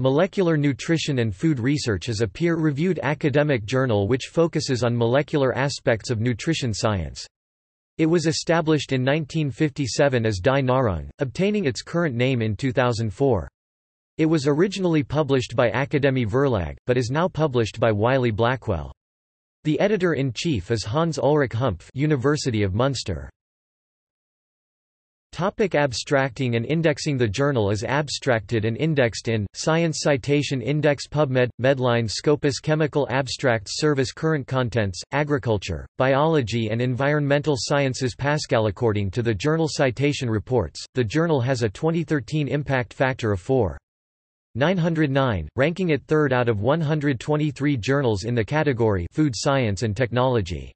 Molecular Nutrition and Food Research is a peer-reviewed academic journal which focuses on molecular aspects of nutrition science. It was established in 1957 as Die Nahrung, obtaining its current name in 2004. It was originally published by Akademie Verlag, but is now published by Wiley Blackwell. The editor-in-chief is Hans Ulrich Humpf University of Munster. Topic abstracting and indexing The journal is abstracted and indexed in, Science Citation Index PubMed, Medline Scopus Chemical Abstracts Service Current Contents, Agriculture, Biology and Environmental Sciences Pascal According to the Journal Citation Reports, the journal has a 2013 impact factor of 4.909, ranking it third out of 123 journals in the category Food Science and Technology.